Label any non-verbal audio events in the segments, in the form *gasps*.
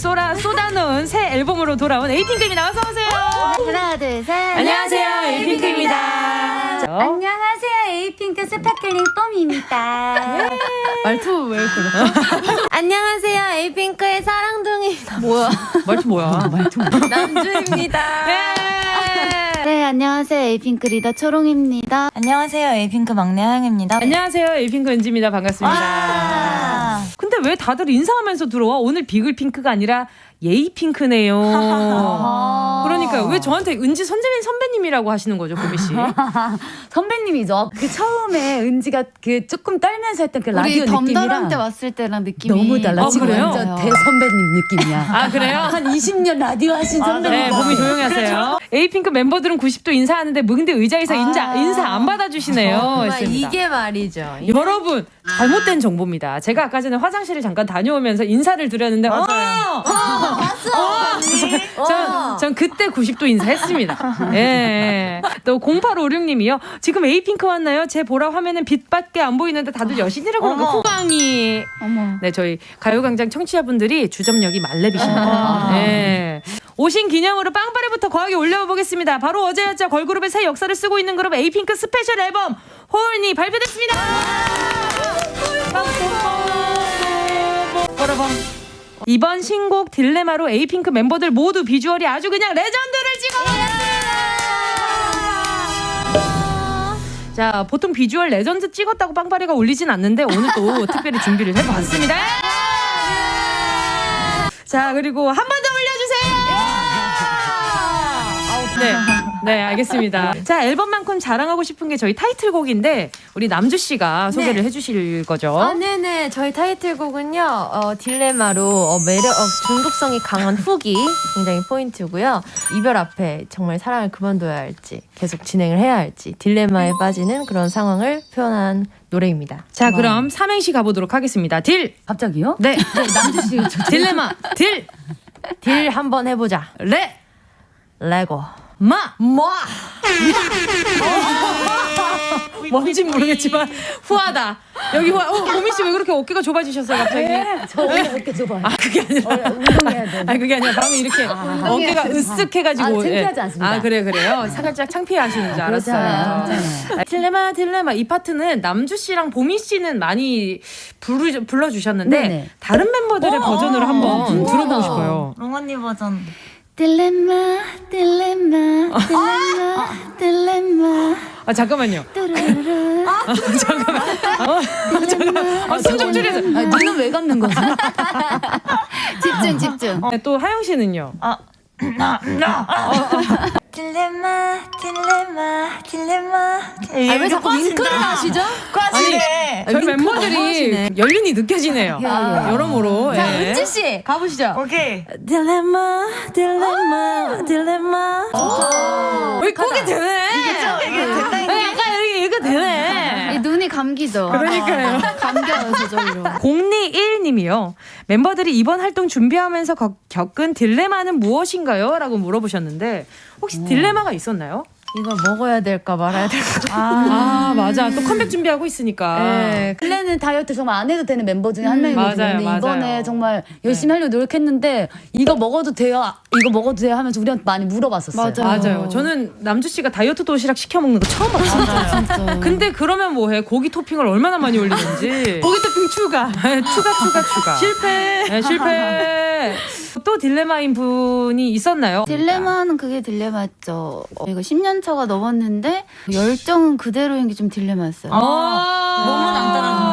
쏟아, 쏟아놓은 새 앨범으로 돌아온 에이핑크입니다. 어서 오세요. 하나 둘 셋. 안녕하세요, 에이핑크입니다. 안녕하세요 에이핑크 스파클링 뽐입니다. 말투 왜 그래? *laughs* 안녕하세요 에이핑크의 사랑둥이입니다. 뭐야? 말투 뭐야? *laughs* 말투 남주입니다. 안녕하세요 에이핑크 리더 초롱입니다. 안녕하세요. 에이핑크 막내 하영입니다. 안녕하세요, 에이핑크 은지입니다. 반갑습니다. 아. 근데 왜 다들 인사하면서 들어와? 오늘 비글핑크가 아니라 예이 핑크네요. 그러니까 왜 저한테 은지 선재민 선배님이라고 하시는 거죠, 보미 씨? *laughs* 선배님이죠. 그 처음에 은지가 그 조금 떨면서 했던 그 라디오 느낌이랑 때 왔을 때랑 느낌이 너무 달라. 어, 지금 그래요? 완전 대선배님 느낌이야. *laughs* 아, 그래요? 한 20년 라디오 하신 선배님. 네, 몸이 조용히 하세요. 에이핑크 멤버들은 90도 인사하는데 뭐 근데 의자에서 인자, 인사 안 받아주시네요. 했습니다. 이게 말이죠. 여러분 잘못된 정보입니다. 제가 아까 전에 화장실을 잠깐 다녀오면서 인사를 드렸는데 어, 어, 전, 전 그때 90도 인사했습니다. 예. 또 0856님이요. 지금 에이핑크 왔나요? 제 보라 화면은 빛밖에 안 보이는데 다들 여신이라고 그러는 거 호강이. 어머. 네, 저희 가요광장 청취자분들이 주접력이 만렙이십니다. 네. 오신 기념으로 빵빠레부터 거하게 울려보겠습니다. 바로 어제였죠. 걸그룹의 새 역사를 쓰고 있는 그룹 에이핑크 스페셜 앨범 HORN이 발표됐습니다. 빠라밤. 이번 신곡 딜레마로 에이핑크 멤버들 모두 비주얼이 아주 그냥 레전드를 찍어버렸습니다. 자, 보통 비주얼 레전드 찍었다고 빵빠레가 울리진 않는데 오늘 또 *laughs* 특별히 준비를 해봤습니다. 자, 그리고 한 번 더 울려주세요. 네, 네, 알겠습니다. 자, 앨범만큼 자랑하고 싶은 게 저희 타이틀곡인데 우리 남주 씨가 소개를 해주실 거죠. 아, 네네. 저희 타이틀곡은요, 어, 딜레마로 어, 매력, 어, 중독성이 강한 hook이 굉장히 포인트고요. 이별 앞에 정말 사랑을 그만둬야 할지, 계속 진행을 해야 할지, 딜레마에 빠지는 그런 상황을 표현한 노래입니다. 자, 그럼 삼행시 가보도록 하겠습니다. 딜, 갑자기요? 네, *laughs* 남주 씨 저- 딜레마, 딜, 딜 한번 해보자. 레, let's go. 마, 뭐? 뭔지 모르겠지만 후하다. 여기 후하. 어, 보미 씨왜 그렇게 어깨가 좁아지셨어요, 갑자기? 저 원래 이렇게 좁아요. 아, 그게 아니라. 운동해야 돼. 아 그게 아니라 방금 이렇게 어깨가 으쓱해가지고 아, 창피하지 않습니다. 아 그래 그래요 살짝 창피하시는 줄 알았어요. 그렇잖아요. 아, 딜레마 딜레마 이 파트는 남주 씨랑 보미 씨는 많이 부르, 불러주셨는데 네네. 다른 멤버들의 버전으로 한번 궁금하다. 들어보고 싶어요. 롱언니 버전. 딜레마 딜레마 딜레마 딜레마 아 잠깐만요. 뚜루루루 잠깐만. 어, 잠깐만. 아, 숨좀 줄여서. 아, 눈은 왜 감는 거지? *laughs* 집중 집중. 네, 또 하영 씨는요. 딜레마, 딜레마, 딜레마. 아, 왜 자꾸 윙크를 하시죠? 저희 멤버들이 연륜이 느껴지네요. 야. 여러모로. 자, 예. 은지 씨, 가보시죠. 오케이. 딜레마 딜레마 딜레마 왜 꼭이 되네 이게 됐다. 왜 약간 이렇게 이거 되네 이 눈이 감기죠. 그러니까요. *laughs* 감겨요 저절로. 021님이요 멤버들이 이번 활동 준비하면서 거- 겪은 딜레마는 무엇인가요? 라고 물어보셨는데 혹시 딜레마가 있었나요? 이거 먹어야 될까 말아야 될까. 아, 맞아 또 컴백 준비하고 있으니까 네. 원래는 다이어트 정말 안 해도 되는 멤버 중에 한 명이거든요. 맞아요, 근데 맞아요. 이번에 정말 열심히 하려고 노력했는데 이거 먹어도 돼요? 이거 먹어도 돼요? 하면서 우리한테 많이 물어봤었어요. 맞아요 저는 남주 씨가 다이어트 도시락 시켜 먹는 거 처음 봤어요 진짜. *laughs* 근데 그러면 뭐해 고기 토핑을 얼마나 많이 올리는지 *laughs* 고기 토핑 추가 추가 추가 추가 실패 네, 실패 *laughs* 또 딜레마인 분이 있었나요? 딜레마는 그게 딜레마였죠. 어, 이거 10년 차가 넘었는데 열정은 그대로인 게 좀 딜레마였어요. 아 몸은 안 따라주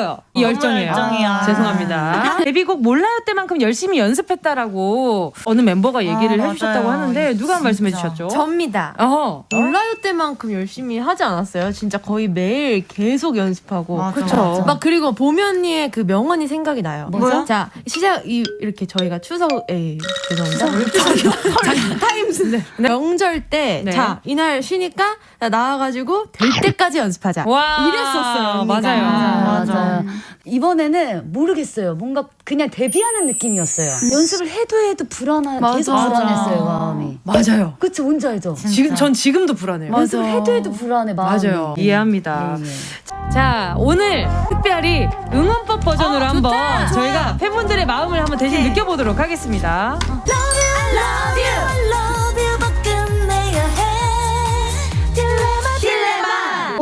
아 뜨거워요 이 너무 열정이에요 열정이야. 죄송합니다 *laughs* 데뷔곡 몰라요 때만큼 열심히 연습했다라고 어느 멤버가 얘기를 아, 해주셨다고 맞아요. 하는데 누가 한 말씀해. 주셨죠? 접니다. 어허 몰라요 때만큼 열심히 하지 않았어요. 진짜 거의 매일 계속 연습하고. 맞아, 그쵸. 맞아. 막 그리고 보미 언니의 그 명언이 생각이 나요. 뭐죠? 자 시작 이, 이렇게 저희가 추석에 죄송합니다. *laughs* 타임스 네. 네. 명절 때, 네. 자, 이날 쉬니까 나 나와가지고 될 때까지 연습하자. 와 이랬었어요. 맞아요. 맞아. 맞 아요. 이번에는 모르겠어요. 뭔가 그냥 데뷔하는 느낌이었어요. 연습을 해도 해도 불안한 맞아. 계속 불안했어요 마음이. 맞아요. 그치 뭔지 알죠? 지금 전 지금도 불안해요. 연습을 해도 해도 불안해 마음이. 맞아요. 이해합니다. 예, 예. 자, 오늘 특별히 응원법 버전으로 한번 저희가 팬분들의 마음을 한번 대신 느껴보도록 하겠습니다.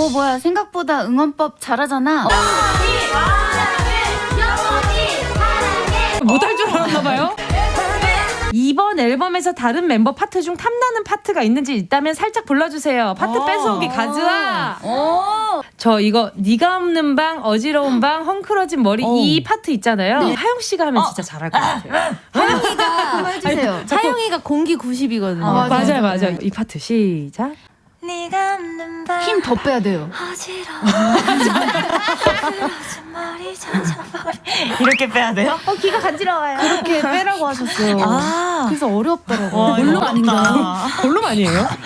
어 뭐야 생각보다 응원법 잘하잖아. 못할 줄 알았나 봐요. 이번 앨범에서 다른 멤버 파트 중 탐나는 파트가 있는지 있다면 살짝 불러주세요. 파트 뺏어오기 가즈아. 저 이거 네가 없는 방, 어지러운 방, 헝클어진 머리 이 파트 있잖아요. 하영 씨가 하면 진짜 잘할 것 같아요. 한번 해주세요. 하영이가 공기 90이거든요. 아, 맞아요, 맞아요. 이 파트 시작. 네가 없는 밤힘더 빼야 돼요. 어지러워 *laughs* 머리 천천머리 이렇게 빼야 돼요? 어 귀가 간지러워요. 그렇게 빼라고 하셨어요. 아 그래서 어렵더라고요. 와, 어렵다. 아닌가요? 볼륨 아니에요? *laughs*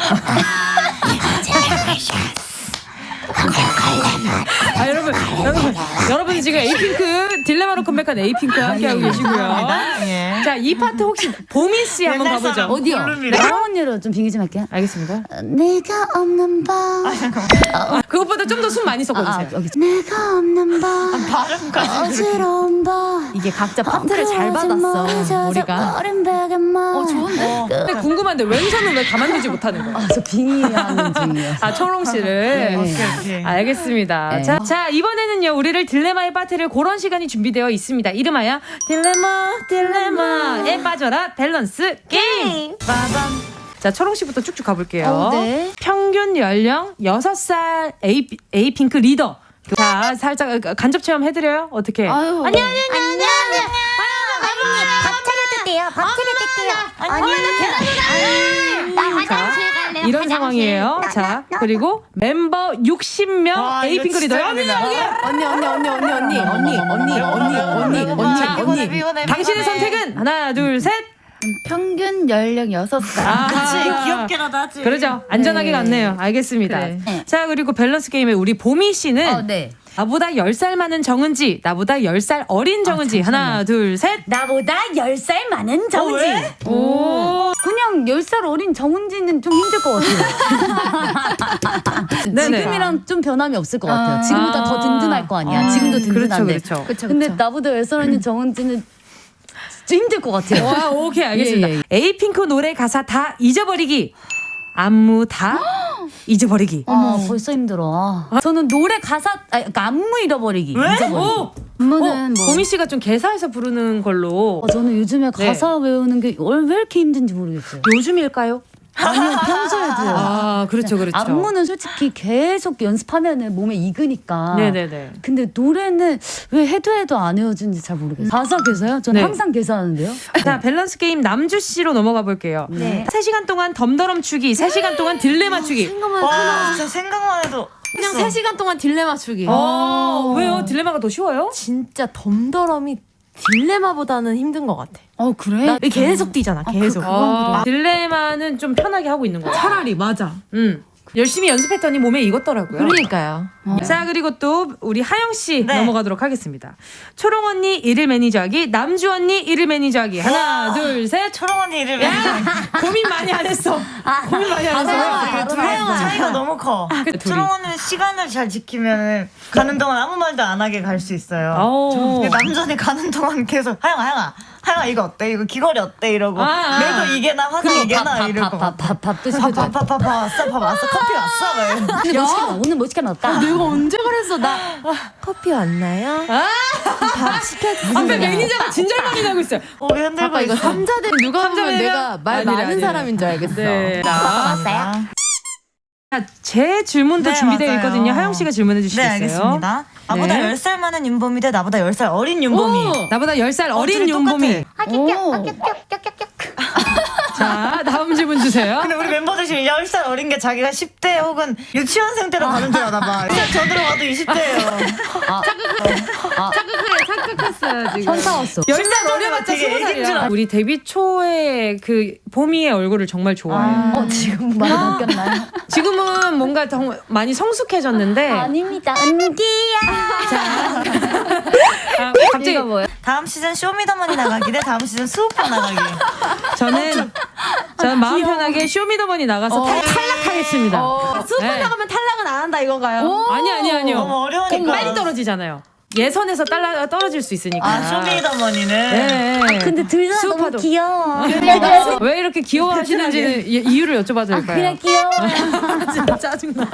아 여러분 여러분 여러분 지금 에이핑크 딜레마로 컴백한 에이핑크와 함께하고 계시고요. 예. 자 이 파트 혹시 보미 씨 한번 가보죠. 어디요? 하영 언니로 좀 빙의 좀 할게요. 알겠습니다. 내가 없는 밤. 그것보다 좀 더 숨 많이 아, 섞어주세요. 여기 네가 없는 방. 발음까지 어지러운 방. 이게 각자 파트를 잘 받았어, 우리가. 어 좋은데? 근데 궁금한데 왼손은 왜 가만두지 못하는 거예요? 아, 저 빙의하는 중이에요. 아 초롱 씨를. 오케이. 알겠습니다. 네. 자, 자, 이번에는요, 우리를 딜레마의 파트를 고런 시간이 준비되어 있습니다. 이름하여 딜레마, 딜레마에 빠져라 밸런스 게임. 빠밤. 자, 초롱 씨부터 쭉쭉 가볼게요. 어, 네. 평균 연령 6살 에이, 에이핑크 리더. 자, 살짝 간접 체험 해드려요? 어떻게? 아유. 아니, 아니, 아니, 자, 이런 상황이에요. 자, 그리고 멤버 60명 와, 이거 에이핑크 리더. 언니! 언니, 언니, 언니, 언니, 언니, 언니, 언니, 언니, 언니, 언니, 언니. 당신의 선택은 하나, 둘, 셋. 평균 연령 6살. 아, 그치 귀엽게라도 하지 그러죠. 안전하게 갔네요. 알겠습니다. 그래. 네. 자, 그리고 밸런스 게임에 우리 보미 씨는 어, 네. 나보다 10살 많은 정은지, 나보다 10살 어린 정은지. 하나, 둘, 셋. 나보다 10살 많은 정은지. 왜? 오. 그냥 10살 어린 정은지는 좀 힘들 것 같아요. *laughs* 지금이랑 좀 변함이 없을 것 같아요. 아. 지금보다 더 든든할 거 아니야. 지금도 그렇죠, 든든한데. 그렇죠. 그쵸, 근데 그쵸. 나보다 10살 어린 정은지는 좀 힘들 것 같아요. 와, 오케이, 알겠습니다. 예, 예. 에이핑크 노래 가사 다 잊어버리기. 안무 다 *gasps* 잊어버리기. 아, 벌써 힘들어. 아. 저는 노래 가사, 아, 그러니까 안무 잃어버리기. 잊어버리기. 오! 업무는 어, 뭐 보미 씨가 좀 개사해서 부르는 걸로. 어, 저는 요즘에 네. 가사 외우는 게 왜 이렇게 힘든지 모르겠어요. 요즘일까요? 아니요, 평소에도요. *laughs* 아, 그렇죠, 그렇죠. 안무는 솔직히 계속 연습하면은 몸에 익으니까. 네네네. 근데 노래는 왜 해도 해도 안 외워지는지 잘 모르겠어요. 가사 개사요? 저는 네. 항상 개사하는데요. 자, 밸런스 게임 남주 씨로 넘어가 볼게요. 네. 3시간 동안 덤더럼 추기, 3시간 동안 딜레마 추기. 생각만 와 진짜 생각만 해도 그냥 3시간 동안 딜레마 추기. 어, 왜요? 딜레마가 더 쉬워요? 진짜 덤더럼이 딜레마보다는 힘든 것 같아. 어 그래? 나 계속 뛰잖아, 계속. 아, 딜레마는 좀 편하게 하고 있는 거야. 차라리 맞아. 음. 열심히 연습했더니 몸에 익었더라고요. 그러니까요. 자, 그리고 또 우리 하영 씨 네. 넘어가도록 하겠습니다. 초롱 언니 일일 매니저하기, 남주 언니 일일 매니저하기. 하나, 둘, 셋. 초롱 언니 이름이 고민 많이 안 했어. 고민 많이 안 했어. 둘이 차이가 너무 커. 그 둘이. 초롱 언니는 시간을 잘 지키면 가는 동안 아무 말도 안 하게 갈 수 있어요. 오. 근데 남자는 가는 동안 계속 하영아 하영아 하영아 이거 어때 이거 귀걸이 어때 이러고 아, 아. 매도 이게 나 화장 이게 나 이러고 밥밥밥 드시고 밥밥밥 왔어 밥 왔어 커피 왔어 막 이러고. 오늘 뭐 시켜 오늘 뭐 시켜 놨다. 내가 언제 그랬어? 나 커피 왔나요? 밥 시켜주세요. 앞에 매니저가 진절머리 나고 있어요. 고개 흔들고 아까 이거. 삼자대 누가 보면 내가 말 아니래, 많은 아니래. 사람인 줄 알겠어. 네. 자, 왔어요? 자, 제 질문도 네, 준비되어 맞아요. 있거든요. 하영 씨가 질문해 네 주시겠어요? 알겠습니다. 나보다 네. 10살 많은 윤보미 대 나보다 10살 어린 윤보미. 오! 나보다 10살 어린 둘이 윤보미. 똑같아. 오. 자, 다음 질문 주세요. 근데 우리 멤버들 중에 10살 어린 게 자기가 10대 혹은 유치원생 때로 가는 줄 아나 봐. 그냥 저 들어가도 20대예요. 착각했어요 지금. 현타 왔어. 10살 어려봤자 되게 20살이야. 애기인 줄 알아. 우리 데뷔 초에 그 보미의 얼굴을 정말 좋아해요. 어 지금 많이 바뀌었나요? 지금은 뭔가 더 많이 성숙해졌는데 아닙니다. 은지야. 아, 갑자기 뭐예요? 다음 시즌 쇼미더머니 나가기 대 다음 시즌 스우파 나가기. 저는 저는 마음 편하게 쇼미더머니 나가서 탈, 탈락하겠습니다. 스우파 네. 나가면 탈락은 안 한다 이건가요? 아니 아니 너무 아니요. 어려우니까. 빨리 떨어지잖아요. 예선에서 딸라, 떨어질 수 있으니까. 아, 쇼미더머니는. 네. 근데 둘다 너무. 귀여워. *laughs* *laughs* 왜 이렇게 귀여워하시는지는 *laughs* 이- 이유를 여쭤봐도 될까요? 그냥 귀여워. 진짜 짜증나.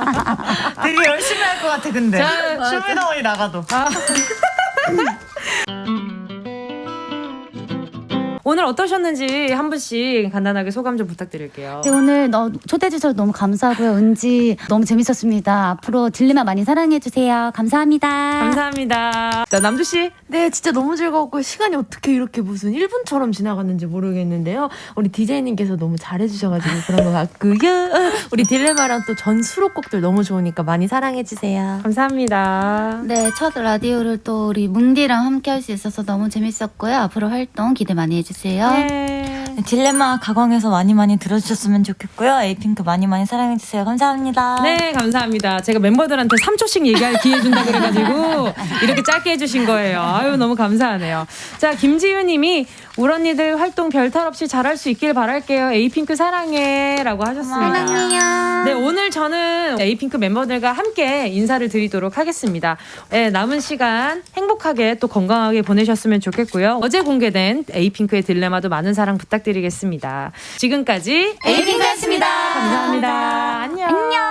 되게 열심히 할 것 같아, 근데. 자, 쇼미더머니 나가도. 오늘 어떠셨는지 한 분씩 간단하게 소감 좀 부탁드릴게요. 네, 오늘 너 초대해 주셔서 너무 감사하고요. 은지 너무 재밌었습니다. 앞으로 딜레마 많이 사랑해 주세요. 감사합니다. 감사합니다. 자, 남주 씨. 네, 진짜 너무 즐거웠고 시간이 어떻게 이렇게 무슨 1분처럼 지나갔는지 모르겠는데요. 우리 디제이님께서 너무 잘해 주셔 가지고 그런 것 같고요. *laughs* 우리 딜레마랑 또 전 수록곡들 너무 좋으니까 많이 사랑해 주세요. 감사합니다. 네, 첫 라디오를 또 우리 뭉디랑 함께 할 수 있어서 너무 재밌었고요. 앞으로 활동 기대 많이 해 주세요. 네. 딜레마 가광에서 많이 많이 들어주셨으면 좋겠고요. 에이핑크 많이 많이 사랑해주세요. 감사합니다. 네, 감사합니다. 제가 멤버들한테 3초씩 얘기할 기회 준다 그래가지고 이렇게 짧게 해주신 거예요. 아유, 너무 감사하네요. 자, 김지윤 님이 울 언니들 활동 별탈 없이 잘할 수 있길 바랄게요. 에이핑크 사랑해. 라고 하셨습니다. 사랑해요. 네, 오늘 저는 에이핑크 멤버들과 함께 인사를 드리도록 하겠습니다. 네, 남은 시간 행복하게 또 건강하게 보내셨으면 좋겠고요. 어제 공개된 에이핑크의 딜레마도 많은 사랑 부탁드리겠습니다. 지금까지 에이핑크였습니다. 감사합니다. 안녕. 안녕.